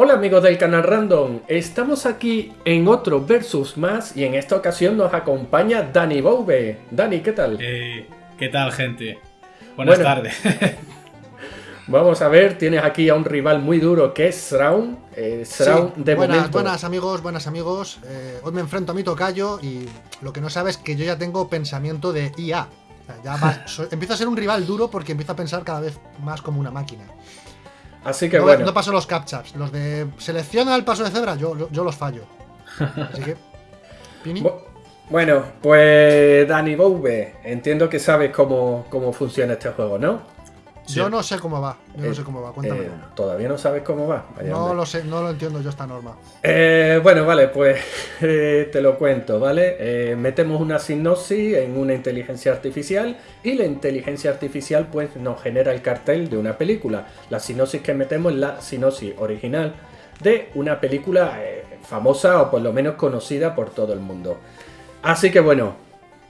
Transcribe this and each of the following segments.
Hola amigos del canal Random, estamos aquí en otro Versus más y en esta ocasión nos acompaña Dani Boube. Dani, ¿qué tal? Eh, ¿Qué tal gente? Buenas Bueno. tardes. Vamos a ver, tienes aquí a un rival muy duro que es Sraun. Eh, Sraun Sí, de buenas, momento. buenas amigos, buenas amigos. Eh, hoy me enfrento a mi tocayo y lo que no sabes es que yo ya tengo pensamiento de IA. O sea, ya va- so- empiezo a ser un rival duro porque empiezo a pensar cada vez más como una máquina. Así que no, bueno, no paso los captchas. Los de selecciona el paso de cebra, yo, yo, los fallo. Así que. Pini. Bu- bueno, pues Dani Boube, entiendo que sabes cómo, cómo funciona este juego, ¿no? Yo no sé cómo va. Yo no Eh, sé cómo va. Cuéntame. Eh, Todavía no sabes cómo va. Vaya no lo sé, no lo entiendo yo esta norma. Eh, bueno, vale, pues eh, te lo cuento, ¿vale? Metemos una sinopsis en una inteligencia artificial y la inteligencia artificial pues nos genera el cartel de una película. La sinopsis que metemos es la sinopsis original de una película famosa o por lo menos conocida por todo el mundo. Así que bueno,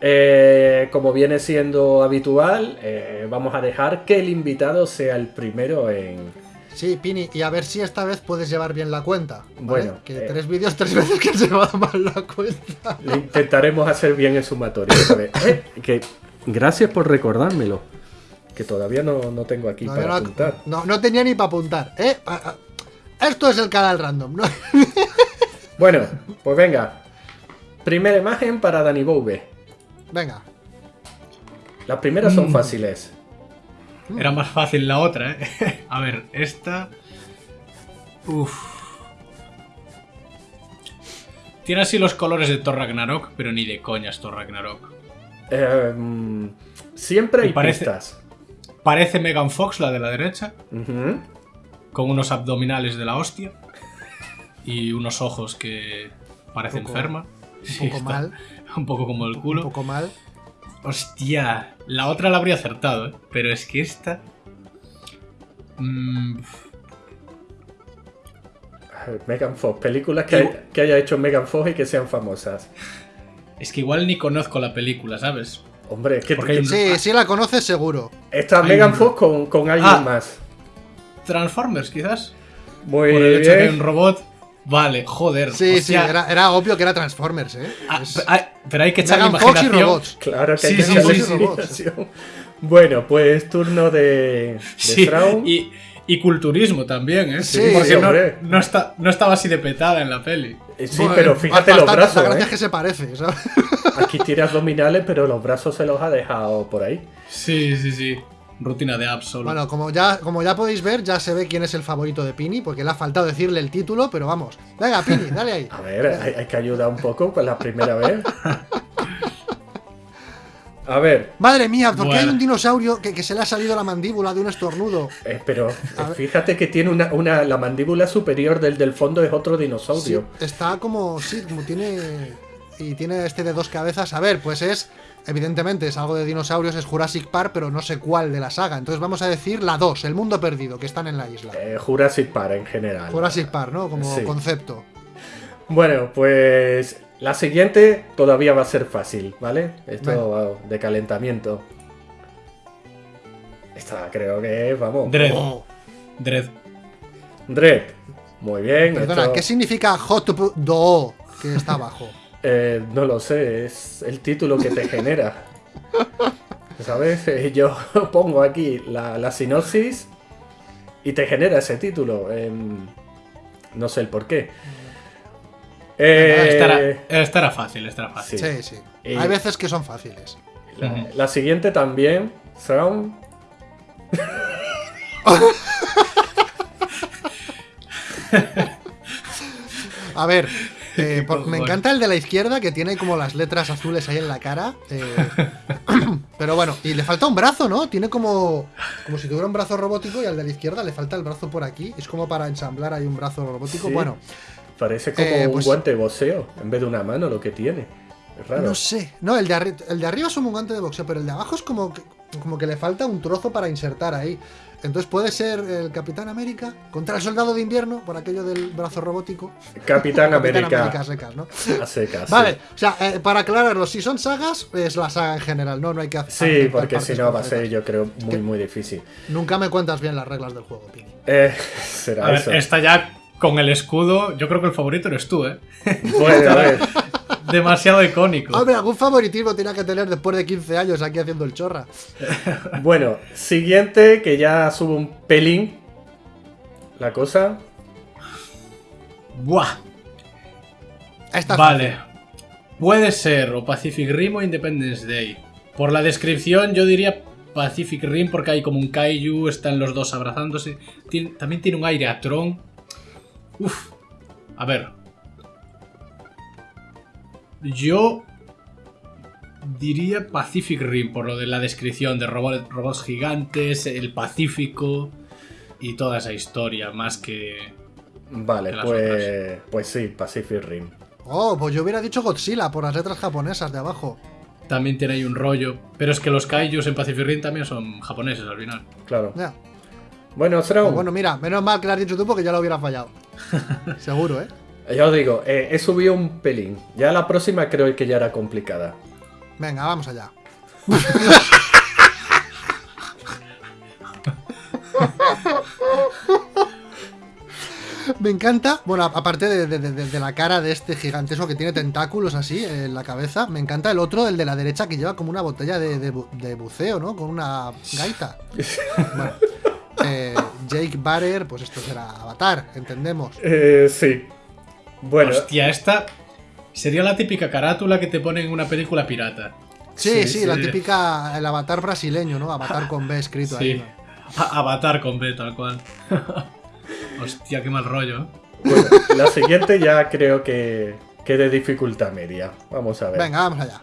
eh, como viene siendo habitual, eh, vamos a dejar que el invitado sea el primero en, Sí, Pini, y a ver si esta vez puedes llevar bien la cuenta. ¿vale? Bueno, que eh. tres vídeos, tres veces que has llevado mal la cuenta. Le intentaremos hacer bien el sumatorio. Eh, que, gracias por recordármelo. Que todavía no, no tengo aquí No, para no- apuntar. No, no tenía ni para apuntar. Esto es el canal random, ¿no? Bueno, pues venga. Primera imagen para Dani Boube. Venga. Las primeras Mm. son fáciles. Era más fácil la otra, ¿eh? A ver, esta... Uf. Tiene así los colores de Thor Ragnarok, pero ni de coña es Thor Ragnarok. Eh, mm, siempre hay parece- pistas. Parece Megan Fox, la de la derecha, con unos abdominales de la hostia y unos ojos que parece Un Un Sí, poco está mal. Un poco como el Un culo. poco mal. Hostia, la otra la habría acertado, ¿eh? Pero es que esta... Mm, Megan Fox. Películas que, hay- que haya hecho Megan Fox y que sean famosas. es que igual ni conozco la película, ¿sabes? Hombre, es que Porque hay un- Sí, sí la conoces seguro. está hay Megan un- Fox con, con alguien Ah. más. Transformers, quizás. Muy Por el hecho de que hay un bien. robot. Vale, joder. Sí, sí, era, era obvio que era Transformers, ¿eh? Ah, Es- pero hay que echar Megan Fox y imaginación. robots. Claro que hay Sí, que sí. Bueno, pues turno de, de Sí, y, y culturismo también, ¿eh? Sí, Porque sí, no, no está, no estaba así de petada en la peli. Eh, Sí, Bueno, pero fíjate los brazos. La gracia ¿eh? es que se parece, ¿sabes? Aquí tiene abdominales, pero los brazos se los ha dejado por ahí. Sí, sí, sí. Rutina de apps solo. Bueno, como ya, como ya podéis ver, ya se ve quién es el favorito de Pini, porque le ha faltado decirle el título, pero vamos. Venga, Pini, dale ahí. A ver, hay, hay que ayudar un poco con la primera vez. A ver, Madre mía, ¿por qué hay un dinosaurio que, que se le ha salido la mandíbula de un estornudo? eh, pero A ver. fíjate que tiene una, una- la mandíbula superior del del fondo es otro Sí, dinosaurio. está como, sí, como tiene... Y tiene este de dos cabezas. A ver, pues es... Evidentemente es algo de dinosaurios, es Jurassic Park, pero no sé cuál de la saga. Entonces vamos a decir la 2, el mundo perdido, que están en la isla. Eh, Jurassic Park en general. Jurassic Park, ¿no? Como Sí. concepto. Bueno, pues la siguiente todavía va a ser fácil, ¿vale? Esto de calentamiento. Esta creo que es, vamos. Dread. Oh, Dread. Dredd. Muy bien. perdona, esto, ¿qué significa Hot Do que está abajo? eh, no lo sé, es el título que te genera. ¿Sabes? Eh, Yo pongo aquí la, la sinopsis y te genera ese título. em, no sé el por qué. Eh, Esta, era, esta era fácil, esta era fácil. Sí. Sí, sí. Y- Hay veces que son fáciles. la, la siguiente también. Sound. A ver, eh, por- me encanta el de la izquierda que tiene como las letras azules ahí en la cara. eh, pero bueno, y le falta un brazo, ¿no? Tiene como, como si tuviera un brazo robótico y al de la izquierda le falta el brazo por aquí. Es como para ensamblar ahí un brazo robótico. Sí. Bueno, Parece como Eh, un pues- guante de boxeo en vez de una mano lo que tiene. Raro. no sé. No, el de, arri- el de arriba es un guante de boxeo, pero el de abajo es como que, como que le falta un trozo para insertar ahí. Entonces puede ser el Capitán América contra el Soldado de Invierno, por aquello del brazo robótico. Capitán Capitán América. América a secas, ¿no? A secas. Vale, o sea, eh, para aclararlo, si son sagas, es la saga en general, ¿no? No hay que hacer. Sí, porque si no va a ser, yo creo, muy, que- muy difícil. Nunca me cuentas bien las reglas del juego, Pini. Eh, será A ver, eso. esta ya con el escudo, yo creo que el favorito eres tú, ¿eh? Bueno, a ver. Demasiado icónico. Hombre, algún favoritismo tiene que tener después de 15 años aquí haciendo el chorra. Bueno, siguiente, que ya sube un pelín la cosa. Buah. Esta es Vale. Puede ser o Pacific Rim o Independence Day. Por la descripción yo diría Pacific Rim porque hay como un kaiju, están los dos abrazándose. Tien- también tiene un aire a Tron. Uf. A ver. Yo diría Pacific Rim por lo de la descripción de robo- robots gigantes, el Pacífico y toda esa historia, más que... Vale, pues, pues sí, Pacific Rim. Oh, pues yo hubiera dicho Godzilla por las letras japonesas de abajo. También tiene ahí un rollo. Pero es que los kaijus en Pacific Rim también son japoneses al final. Claro. Ya. Bueno, Straum, Pues bueno, mira, menos mal que lo has dicho tú porque ya lo hubiera fallado. Seguro, ¿eh? Ya os digo, eh, he subido un pelín. Ya la próxima creo que ya era complicada. Venga, vamos allá. Me encanta, bueno, aparte de, de- de- de la cara de este gigantesco que tiene tentáculos así en la cabeza, me encanta el otro, el de la derecha, que lleva como una botella de, de bu- buceo, ¿no? Con una gaita. Bueno, eh, Jake Barrer, pues esto será Avatar, entendemos. Eh, sí. Bueno, Hostia, esta sería la típica carátula que te ponen en una película pirata. Sí, Sí, sí, sí. la típica, el Avatar brasileño, ¿no? Avatar con B escrito ahí. Sí. ¿no? Avatar con B, tal cual. Hostia, qué mal rollo. ¿eh? bueno, la siguiente ya creo que, que de dificultad media. Vamos a ver. Venga, vamos allá.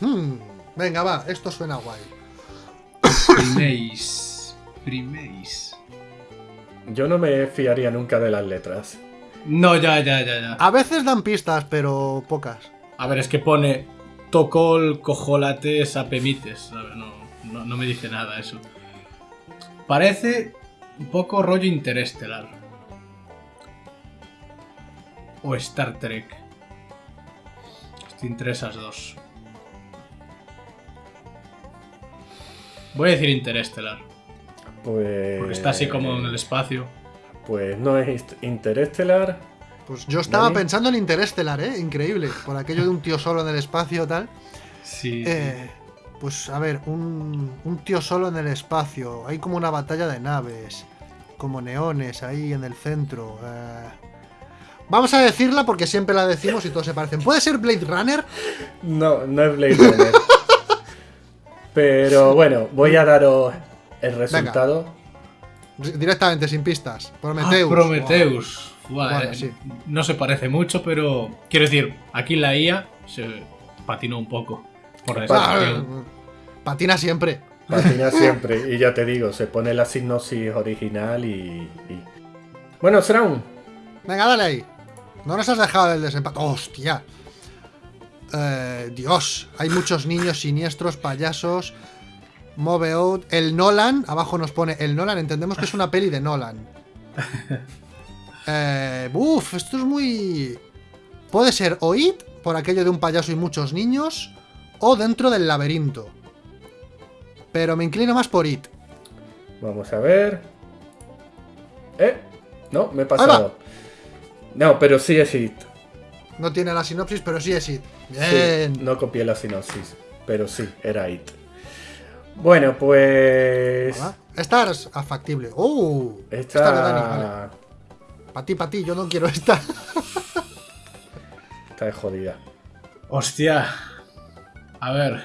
Hmm, venga, va, esto suena guay. Priméis. Priméis. Yo no me fiaría nunca de las letras. No, ya, ya, ya, ya. A veces dan pistas, pero pocas. A ver, es que pone Tocol, cojolates, apemites. No, no, no me dice nada eso. Parece un poco rollo interestelar. O Star Trek. Estoy entre esas dos. Voy a decir interestelar. Pues. Porque está así como en el espacio. Pues no es Interestelar. Pues yo estaba Dani. pensando en Interestelar, ¿eh? Increíble. Por aquello de un tío solo en el espacio tal. Sí. Eh, pues a ver, un, un tío solo en el espacio. Hay como una batalla de naves. Como neones ahí en el centro. eh. Vamos a decirla porque siempre la decimos y todos se parecen. ¿Puede ser Blade Runner? No, no es Blade Runner. Pero bueno, voy a daros el resultado. Directamente, sin pistas. Ah, Prometheus. Prometheus. Buah, Bueno, eh, sí. No se parece mucho, pero quiero decir, aquí la IA se patinó un poco por Ah, patina siempre. Patina siempre. Y ya te digo, se pone la sinopsis original y. y- Bueno, Straum. Venga, dale ahí. No nos has dejado del desempate. ¡Hostia! Eh, Dios, hay muchos niños siniestros, payasos. Move out. El Nolan, abajo nos pone el Nolan. Entendemos que es una peli de Nolan. Eh, uf, esto es muy. Puede ser o It, por aquello de un payaso y muchos niños, o dentro del laberinto. Pero me inclino más por It. Vamos a ver. ¿Eh? No, me he pasado. No, pero sí es It. No tiene la sinopsis, pero sí es It. Sí, no copié la sinopsis, pero sí, era It. Bueno, pues. Esta es factible. ¡Uh! Esta de Dani, vale. Esta. Para ti, para ti, yo no quiero esta. Está jodida. Hostia. A ver.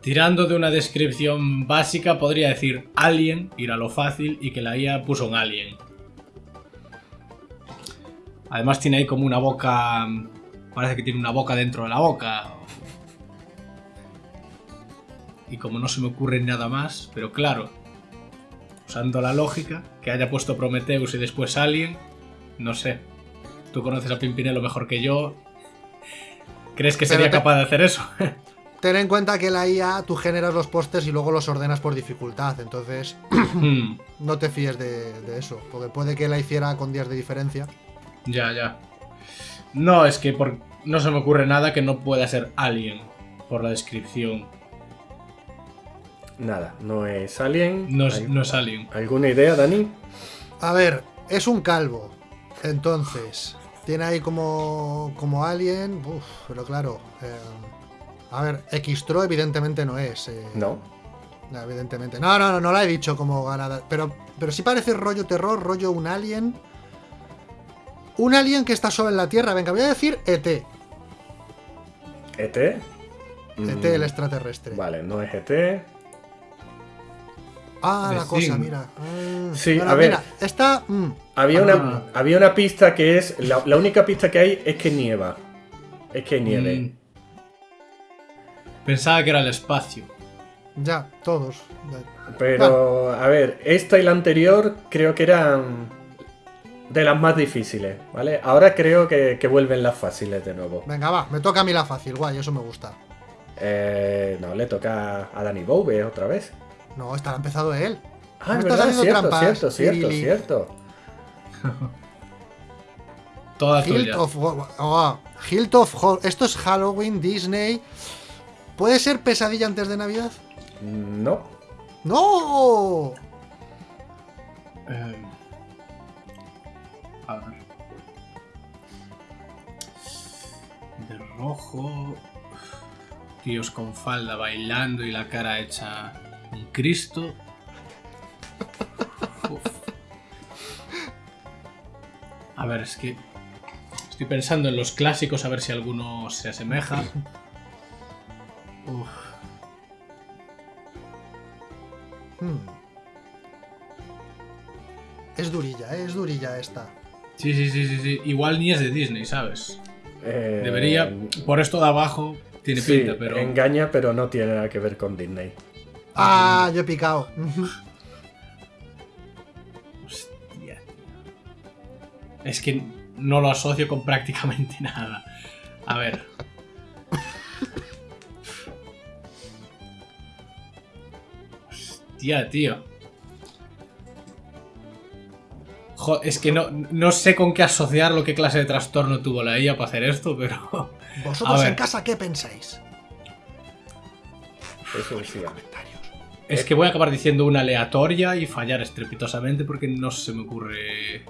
Tirando de una descripción básica, podría decir Alien, ir a lo fácil, y que la IA puso un Alien. Además tiene ahí como una boca... Parece que tiene una boca dentro de la boca. Y como no se me ocurre nada más, pero claro, usando la lógica, que haya puesto Prometheus y después Alien, no sé. Tú conoces a Pimpinelo mejor que yo. ¿Crees que sería te- capaz de hacer eso? Ten en cuenta que la IA tú generas los pósters y luego los ordenas por dificultad. Entonces, Hmm, no te fíes de, de eso. Porque puede que la hiciera con días de diferencia. ya, ya. No, es que por... no se me ocurre nada que no pueda ser Alien por la descripción. Nada, no es Alien. No es, ¿Al- no es Alien. ¿Alguna idea, Dani? A ver, es un calvo. Entonces, tiene ahí como, como alien. Uf, pero claro. eh, a ver, Xtro evidentemente no es. eh, No. no, evidentemente. No, no, no, no la he dicho como ganada. Pero, pero sí parece rollo terror, rollo un alien. Un alien que está solo en la Tierra. Venga, voy a decir ET. ¿ET? ET Mm, el extraterrestre. Vale, no es ET. Ah, la cosa, mira. Ah, Sí, bueno, a ver. mira, esta. mm, Había, Ah. una, había una pista que es. La, la única pista que hay es que nieva. Es que nieve. Mm. Pensaba que era el espacio. ya, todos. Pero, a ver, esta y la anterior creo que eran de las más difíciles, ¿vale? Ahora creo que, que vuelven las fáciles de nuevo. Venga, va, me toca a mí la fácil, guay, eso me gusta. Eh, no, le toca a Danny Bowie otra vez. No, esta la ha empezado él. Ah, Me verdad, cierto, cierto, cierto, cierto. Toda Hilt tuya. of, oh, Hilt of Hol- Esto es Halloween, Disney. ¿Puede ser pesadilla antes de Navidad? No. ¡No! Eh, a ver. De rojo. Tíos con falda bailando y la cara hecha un Cristo. Uf. A ver, es que. Estoy pensando en los clásicos a ver si alguno se asemeja. Uf. Hmm. Es durilla, ¿eh? es durilla esta. Sí, sí, sí, sí, sí. Igual ni es de Disney, ¿sabes? Eh, Debería. Por esto de abajo tiene sí, pinta, pero. engaña, pero no tiene nada que ver con Disney. Ah, yo he picado. Hostia. Es que no lo asocio con prácticamente nada. A ver. Hostia, tío. Jo, es que no, no sé con qué asociarlo, qué clase de trastorno tuvo la IA para hacer esto, pero. ¿Vosotros en casa qué pensáis? Eso decía. Es que voy a acabar diciendo una aleatoria y fallar estrepitosamente porque no se me ocurre.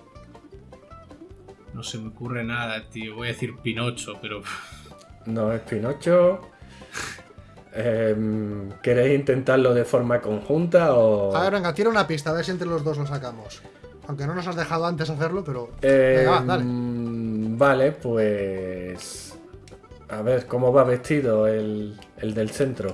No se me ocurre nada, tío. Voy a decir Pinocho, pero. No es Pinocho. Em, ¿Queréis intentarlo de forma conjunta o...? A ver, venga, tira una pista, a ver si entre los dos lo sacamos. Aunque no nos has dejado antes hacerlo, pero. Em, Venga, va, dale. Vale, pues... A ver, ¿cómo va vestido el, el del centro?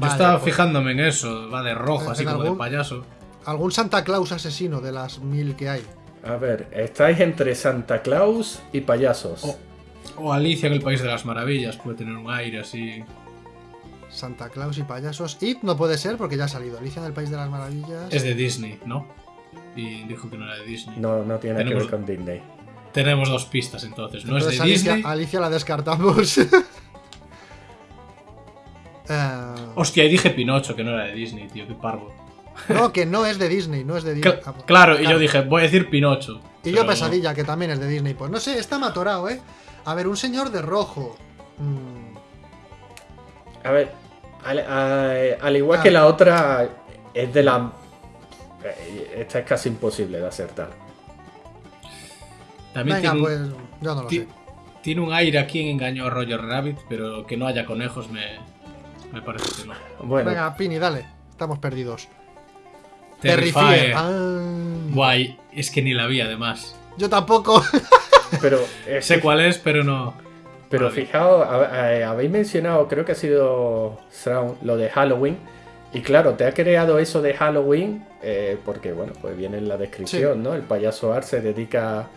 Yo estaba pues, fijándome en eso. Va de rojo, ¿En así como de payaso. Algún Santa Claus asesino de las mil que hay. A ver, estáis entre Santa Claus y payasos. O Alicia en el País de las Maravillas. Puede tener un aire así. Santa Claus y payasos. It no puede ser porque ya ha salido. Alicia en el País de las Maravillas. Es de Disney, ¿no? Y dijo que no era de Disney. No, no tiene nada que ver con Disney. Tenemos dos pistas entonces. No es de Alicia, Disney. Alicia la descartamos. Eh, Hostia, y dije Pinocho, que no era de Disney, tío. Qué parvo. no, que no es de Disney, no es de Disney. Cl- claro, y yo dije, voy a decir Pinocho. Y yo Pesadilla, que también es de Disney. Pues no sé, está matorado, ¿eh? A ver, un señor de rojo. Mm, A ver, al, a- al igual Ah. que la otra, es de la... eh, Esta es casi imposible de acertar. También Venga, tiene, un, pues yo no lo sé. tiene un aire aquí en Engaño a Roger Rabbit, pero que no haya conejos me, me parece que no. Bueno, Venga, Pini, dale. Estamos perdidos. Terrifier. Ah, Guay, es que ni la vi además. Yo tampoco. pero... eh, Sé cuál es, pero no. Pero fijaos, a- habéis mencionado, creo que ha sido Shroud, lo de Halloween. Y claro, te ha creado eso de Halloween, eh, porque bueno, pues viene en la descripción, ¿no? El payaso Art se dedica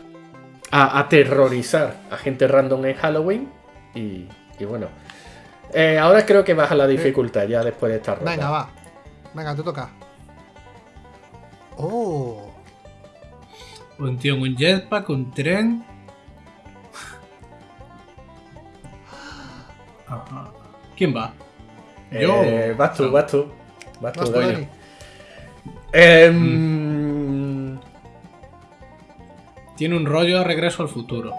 a aterrorizar a gente random en Halloween. Y, y bueno. Eh, ahora creo que baja la dificultad ya después de esta ronda. Venga, va. Venga, te toca. Oh. Un tío en un jetpack, un tren. Ajá. ¿Quién va? Yo. Eh, vas tú, No. vas tú. Vas tú, Dani. Em, Tiene un rollo a regreso al futuro.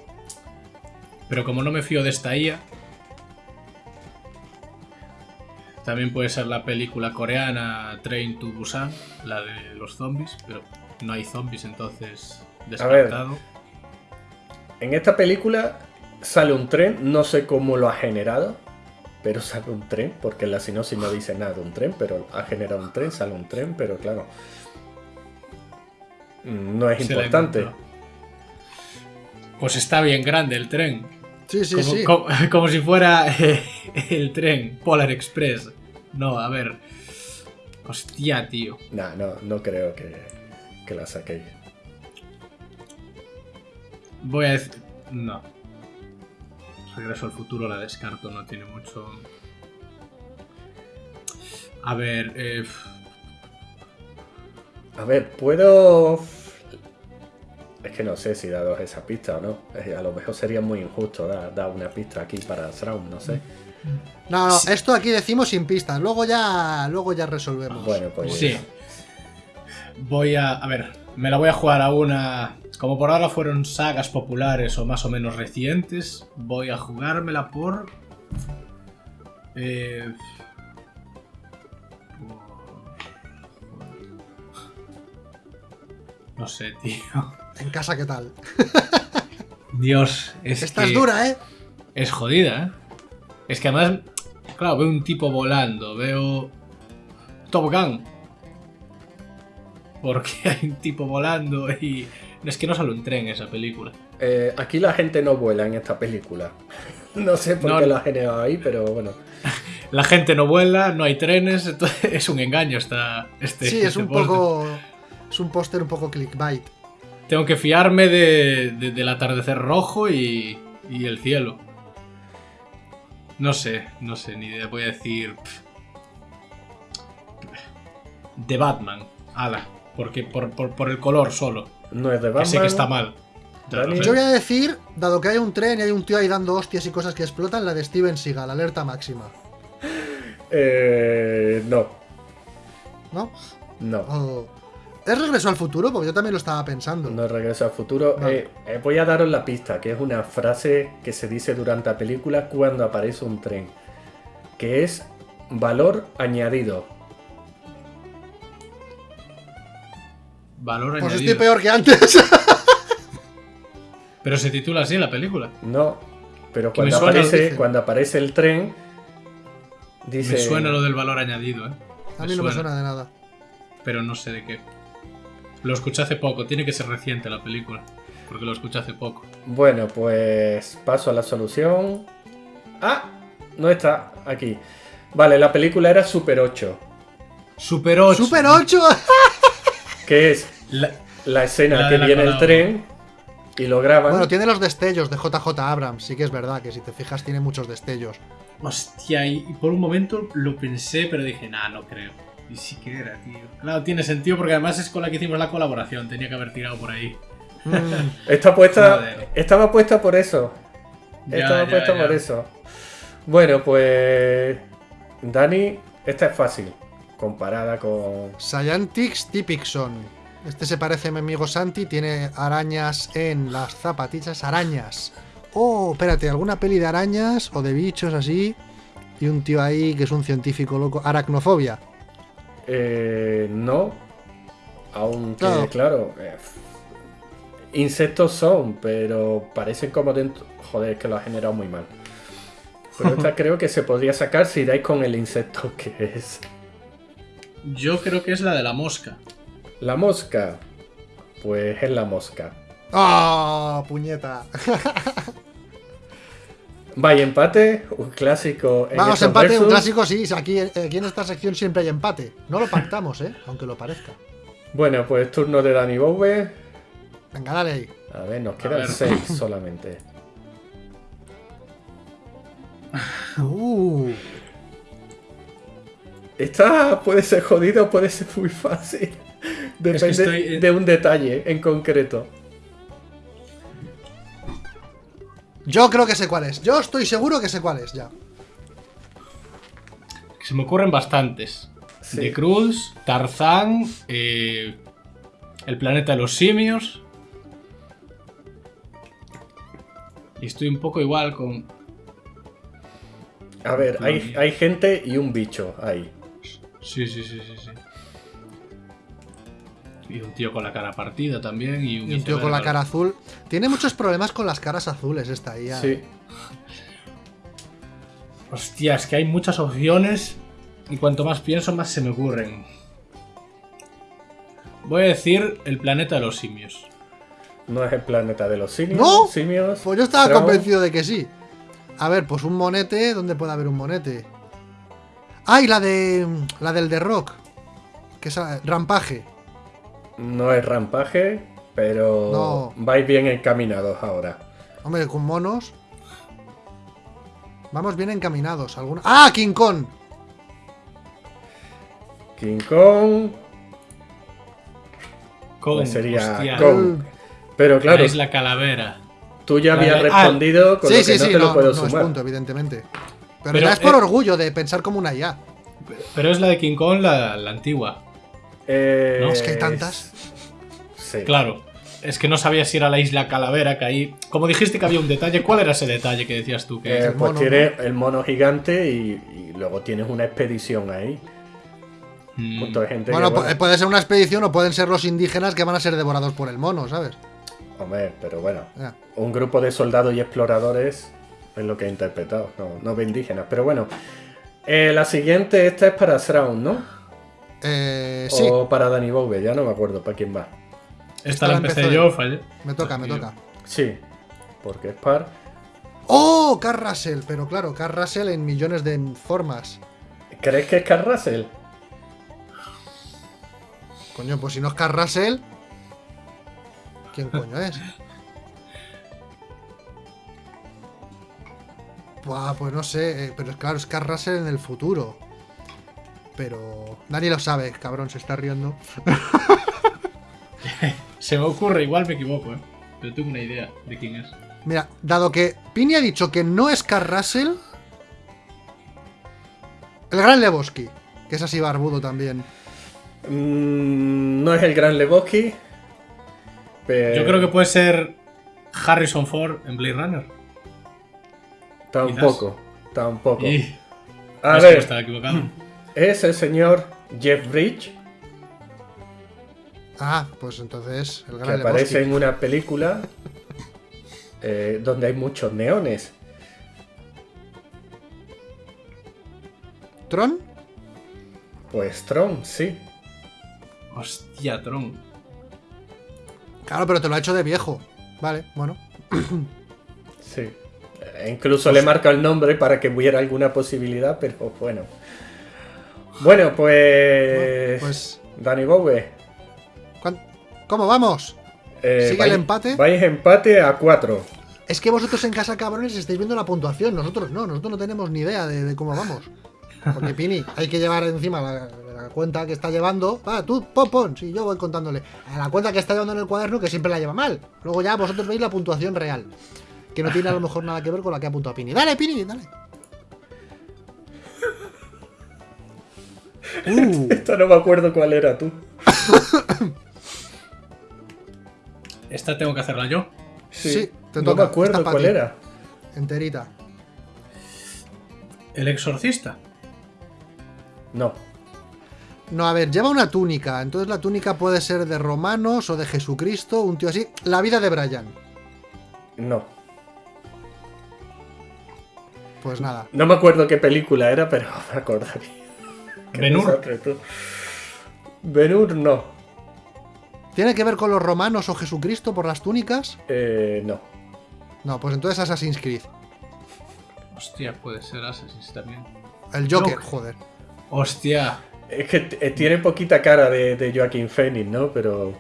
Pero como no me fío de esta IA. También puede ser la película coreana Train to Busan, la de los zombies, pero no hay zombies, entonces descartado. En esta película sale un tren, no sé cómo lo ha generado, pero sale un tren, porque en la sinopsis no dice nada de un tren, pero ha generado un tren, sale un tren, pero claro, no es Se importante. Pues está bien grande el tren. Sí, sí, como, sí. como- como si fuera eh, el tren Polar Express. No, a ver. Hostia, tío. Nah, no, no creo que, que la saquéis. Voy a decir. No. Regreso al futuro la descarto, no tiene mucho. A ver, eh, A ver, puedo. Es que no sé si daros esa pista o no. A lo mejor sería muy injusto dar, dar una pista aquí para Shroud, no sé. No, no, esto aquí decimos sin pistas. Luego ya, luego ya resolvemos. Bueno, pues. sí. Voy a. A ver, me la voy a jugar a una. Como por ahora fueron sagas populares o más o menos recientes, voy a jugármela por. Eh, No sé, tío. En casa, ¿qué tal? Dios, es Esta que es dura, ¿eh? es jodida, ¿eh? Es que además, claro, veo un tipo volando, veo Top Gun. Porque hay un tipo volando y... Es que no sale un tren esa película. Eh, aquí la gente no vuela en esta película. No sé por No, qué lo ha generado ahí, pero bueno. La gente no vuela, no hay trenes, entonces es un engaño esta, este Sí, es este un poco. Es un póster un poco clickbait. Tengo que fiarme de, de- del atardecer rojo y, y el cielo. No sé, no sé, ni idea. Voy a decir... De Batman. Ala. Porque por, por, por el color solo. No es de Que Batman. sé que está mal. Yo voy a decir, dado que hay un tren y hay un tío ahí dando hostias y cosas que explotan, la de Steven Seagal, alerta máxima. Eh, no, ¿No? no. ¿Es regreso al futuro? Porque yo también lo estaba pensando. No regreso al futuro. Eh, eh, voy a daros la pista, que es una frase que se dice durante la película cuando aparece un tren. Que es valor añadido. Valor Pues añadido. estoy peor que antes. Pero se titula así la película. No, pero cuando aparece, cuando aparece el tren, dice... Me suena lo del valor añadido, ¿eh? A mí no me suena de nada. Pero no sé de qué. Lo escuché hace poco. Tiene que ser reciente la película. Porque lo escuché hace poco. Bueno, pues paso a la solución. Ah, no está aquí. Vale, la película era Super 8, Super 8. ¡Super 8! que es La- la escena La que la viene el tren y lo graban. Bueno, tiene los destellos de JJ Abrams. Sí que es verdad que si te fijas tiene muchos destellos. Hostia, y y por un momento lo pensé, pero dije, nah, no creo. Y sí que era, tío. Claro, tiene sentido porque además es con la que hicimos la colaboración. Tenía que haber tirado por ahí. Mm, Está puesta, estaba puesta por eso. Ya, estaba ya, puesta ya. por eso. Bueno, pues Dani, esta es fácil comparada con Scientix Typixon. Este se parece a mi amigo Santi, tiene arañas en las zapatillas, arañas. Oh, espérate, alguna peli de arañas o de bichos así. Y un tío ahí que es un científico loco. Aracnofobia. Eh, no. Aunque, Claro. claro. eh, insectos son, pero parecen como dentro. Joder, es que lo ha generado muy mal. Pero esta creo que se podría sacar si dais con el insecto que es. Yo creo que es la de la mosca. La mosca. Pues es la mosca. ¡Ah, puñeta! Vaya empate, un clásico. en Vamos, empate, un clásico, sí. Aquí, aquí en esta sección siempre hay empate. No lo pactamos, ¿eh? Aunque lo parezca. Bueno, pues turno de Danny Bowie. Venga, dale ahí. A ver, nos quedan ver. seis solamente. Uh, Esta puede ser jodido, puede ser muy fácil. Depende estoy- de un detalle en concreto. Yo creo que sé cuál es. Yo estoy seguro que sé cuál es, ya. Que se me ocurren bastantes. Sí. De Cruz, Tarzán, eh, El planeta de los simios. Y estoy un poco igual con. A ver, hay, hay gente y un bicho ahí. Sí, sí, sí, sí, sí. Y un tío con la cara partida también. Y un, Y un tío con la cara azul. Tiene muchos problemas con las caras azules esta IA. Sí. Hostia, es que hay muchas opciones. Y cuanto más pienso, más se me ocurren. Voy a decir el planeta de los simios. No es el planeta de los simios. ¿No? Simios. Pues yo estaba convencido de que sí. A ver, pues un monete. ¿Dónde puede haber un monete? ¡Ay, la de. La del The Rock! Que es ah, Rampaje. No es rampaje, pero No. vais bien encaminados ahora. Hombre, con monos. Vamos bien encaminados. ¿Alguna... ¡Ah! King Kong. King Kong Con, pues sería hostia, Kong. Pero la claro, isla Calavera. tú ya la habías de- ah, respondido con Sí, lo que sí, no sí. te No, lo puedo no es sumar. punto, evidentemente. Pero, Pero, ya es por eh, orgullo de pensar como una IA. Pero es la de King Kong, la, la antigua. Eh, No, Es que hay tantas. Sí. Claro. Es que no sabía si era la isla Calavera, que ahí... Como dijiste que había un detalle, ¿cuál era ese detalle que decías tú? Que Eh, el pues mono, tienes el mono gigante y, y luego tienes una expedición ahí. Mm, de gente Bueno, que, pu- puede ser una expedición o pueden ser los indígenas que van a ser devorados por el mono, ¿sabes? Hombre, pero bueno. Un grupo de soldados y exploradores es lo que he interpretado, no, no de indígenas. Pero bueno. Eh, la siguiente, esta es para Sraun, ¿no? Eh, sí, O para Danny Bowe, ya no me acuerdo para quién va. Esta la la empecé yo, fallé. me toca, me toca. Sí, porque es par. ¡Oh! Carl Russell. Pero claro, Carl Russell en millones de formas. ¿Crees que es Carl Russell? Coño, pues si no es Carl Russell. ¿Quién coño es? Buah, pues no sé, eh, pero es claro, es Carl Russell en el futuro. Pero nadie lo sabe, cabrón, se está riendo. Se me ocurre, igual me equivoco, ¿eh? Pero tengo una idea de quién es. Mira, dado que Pini ha dicho que no es Carl Russell, el gran Lebowski, que es así barbudo también. Mm, no es el gran Lebowski. Pero Yo creo que puede ser Harrison Ford en Blade Runner. Tampoco, tampoco. Y... A no es que ver, estaba equivocado. Es el señor Jeff Bridge, Ah, pues entonces el que gran aparece Lebowski. en una película eh, donde hay muchos neones. ¿Tron? Pues Tron, sí. Hostia, Tron. Claro, pero te lo ha hecho de viejo. Vale, bueno. Sí. Eh, Incluso le marca el nombre para que hubiera alguna posibilidad, pero bueno. Bueno, pues. Pues, Danny Bowe. ¿cuán- ¿cómo vamos? eh, ¿Sigue el empate? Vais empate a 4. Es que vosotros en casa, cabrones, estáis viendo la puntuación. Nosotros no, nosotros no tenemos ni idea de, de cómo vamos. Porque, Pini, hay que llevar encima la, la cuenta que está llevando. Ah, tú, pon, pon. Sí, yo voy contándole. A la cuenta que está llevando en el cuaderno, que siempre la lleva mal. Luego ya vosotros veis la puntuación real. Que no tiene a lo mejor nada que ver con la que ha apuntado Pini. Dale, Pini, dale. Uh, Esta no me acuerdo cuál era tú. Esta tengo que hacerla yo. Sí, te no toca. me acuerdo Esta cuál ti. era. enterita. El exorcista. No. No, a ver, lleva una túnica. Entonces la túnica puede ser de romanos o de Jesucristo, un tío así. La vida de Brian. No. Pues nada. No me acuerdo qué película era, pero me acordaría. Tú. Ben-Hur no. ¿Tiene que ver con los romanos o Jesucristo por las túnicas? Eh, no. No, pues entonces Assassin's Creed. Hostia, puede ser Assassin's también. El Joker, Joker. joder. Hostia. Es que eh, tiene poquita cara de, de Joaquín Phoenix, ¿no? Pero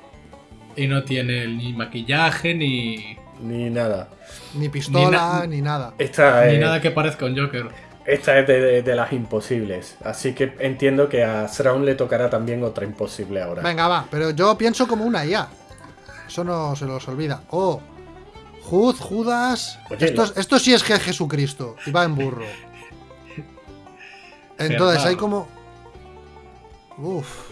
Y no tiene ni maquillaje ni, ni nada. Ni pistola, Ni ni, na- nada. Esta ni es, nada que parezca un Joker. Esta es de, de- de las imposibles. Así que entiendo que a Sraun le tocará también otra imposible ahora. Venga, va, pero yo pienso como una IA. Eso no se los olvida. Oh, Jud, Judas. Oye, esto, la- esto sí es que es Jesucristo. Y va en burro. Entonces hay como. Uf.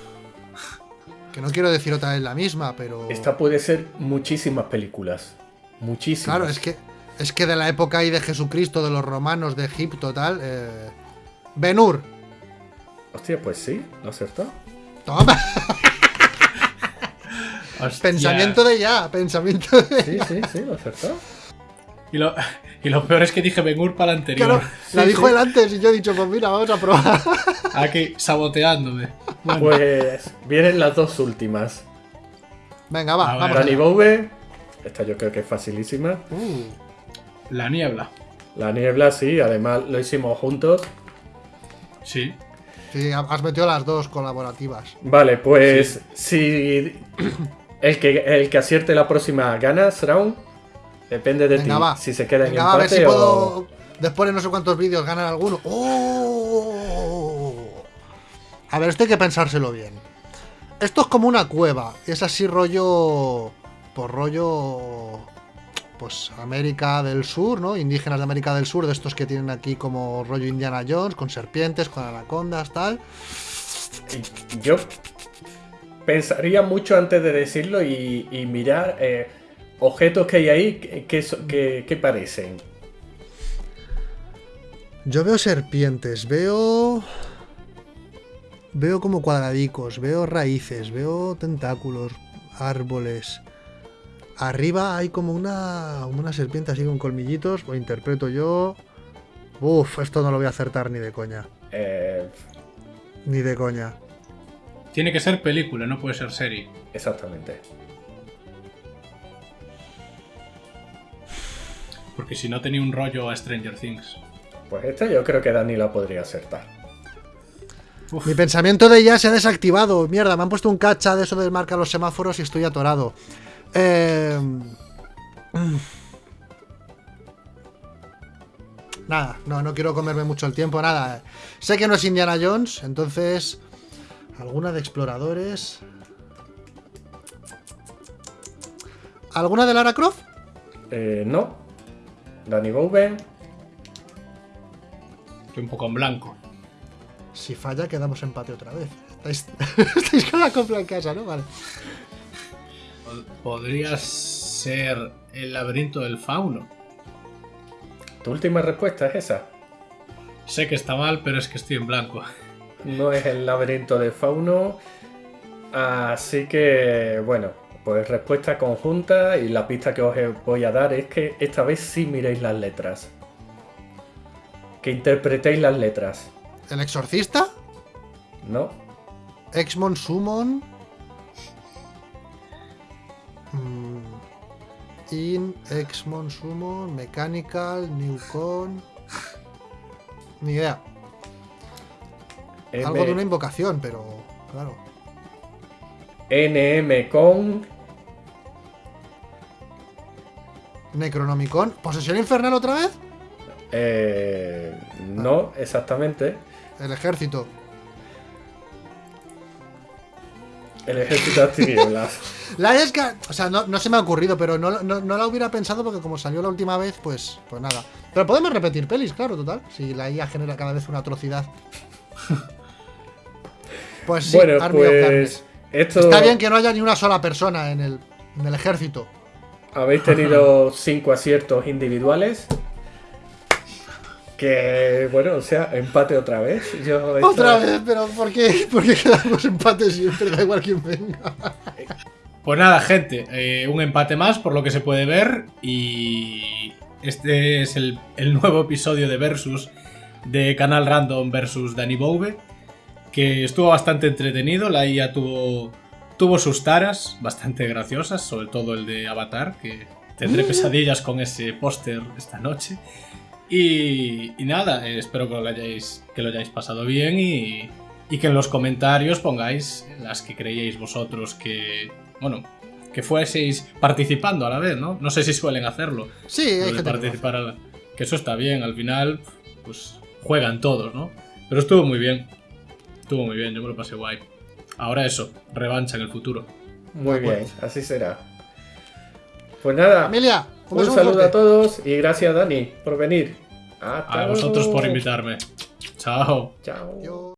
Que no quiero decir otra vez la misma, pero. Esta puede ser muchísimas películas. Muchísimas. Claro, es que Es que de la época ahí de Jesucristo, de los romanos, de Egipto, tal. Eh... Benur. Hostia, pues sí, lo acertó. Toma. Hostia. Pensamiento de ya, pensamiento de. Sí, sí, sí, lo acertó. Y lo, y lo peor es que dije Ben Hur para el anterior. Claro, la dijo sí. él antes y yo he dicho, pues mira, vamos a probar. Aquí, saboteándome. Bueno, Pues vienen las dos últimas. Venga, va, A ver. vamos. Danny allá. Bove, esta yo creo que es facilísima. Uh, la niebla. La niebla, sí, además lo hicimos juntos. Sí. sí, has metido las dos colaborativas. Vale, pues si el que, el que acierte la próxima gana round, depende de Venga, ti. va. Si se queda en Venga, va, a ver empate si o... puedo. Después de no sé cuántos vídeos ganar alguno. ¡Oh! A ver, esto hay que pensárselo bien. Esto es como una cueva. Es así rollo. Por rollo. Pues América del Sur, ¿no? Indígenas de América del Sur, de estos que tienen aquí como rollo Indiana Jones, con serpientes, con anacondas, tal. Yo pensaría mucho antes de decirlo y, y mirar eh, objetos que hay ahí que, que- que parecen. Yo veo serpientes, veo. Veo como cuadradicos, veo raíces, veo tentáculos, árboles. Arriba hay como una, una serpiente así con colmillitos, lo interpreto yo. Uf, esto no lo voy a acertar ni de coña. Eh, Ni de coña. Tiene que ser película, no puede ser serie. exactamente. Porque si no tenía un rollo a Stranger Things. Pues esta yo creo que Dani la podría acertar. Uf, Mi pensamiento de ya se ha desactivado. Mierda, me han puesto un cacha de eso de marca los semáforos y estoy atorado. Eh, mm. Nada, no, no quiero comerme mucho el tiempo, nada. Sé que no es Indiana Jones, entonces. ¿Alguna de exploradores? ¿Alguna de Lara Croft? Eh, no. Danny Bove, estoy un poco en blanco. Si falla, quedamos empate otra vez. Estáis, estáis con la compra en casa, ¿no? Vale. Pod- Podría ser el laberinto del fauno. tu última respuesta es esa. Sé que está mal, pero es que estoy en blanco. No es el laberinto de fauno. Así que, bueno, pues respuesta conjunta y la pista que os voy a dar es que esta vez sí miréis las letras. Que interpretéis las letras, ¿El exorcista? ¿no? Exmon Summon. Mm, In, Exmon Summon, Mechanical, Newcon. Ni idea. M- Algo de una invocación, pero. Claro. NM con Necronomicon. ¿Posesión infernal otra vez? eh, no exactamente. El ejército. El ejército de tinieblas. La es que. O sea, no, no se me ha ocurrido, pero no, no- no la hubiera pensado porque como salió la última vez, pues, pues nada. Pero podemos repetir pelis, claro, total. Si la IA genera cada vez una atrocidad. Pues sí, bueno, Army pues esto Está bien que no haya ni una sola persona en el, en el ejército. habéis tenido cinco aciertos individuales. Que bueno, o sea, empate otra vez. Yo esta- Otra vez, pero ¿por qué, ¿por qué quedamos empates siempre? Da igual quién venga. Pues nada, gente, eh, un empate más por lo que se puede ver y este es el, el nuevo episodio de Versus de Canal Random versus Danny Bove, que estuvo bastante entretenido, la IA tuvo, tuvo sus taras bastante graciosas, sobre todo el de Avatar, que tendré pesadillas con ese póster esta noche. Y, y nada, eh, espero que lo hayáis, que lo hayáis pasado bien y, y que en los comentarios pongáis las que creíais vosotros que, bueno, que fueseis participando a la vez, ¿no? No sé si suelen hacerlo. Sí, hay gente que participar a la- Que eso está bien, al final, pues juegan todos, ¿no? Pero estuvo muy bien. Estuvo muy bien, yo me lo pasé guay. Ahora eso, revancha en el futuro. Muy acuerdo. bien, así será. Pues nada, Familia, un, saludo fuerte. a todos y gracias Dani por venir. Hasta A vosotros por invitarme. Chao. Chao. Yo-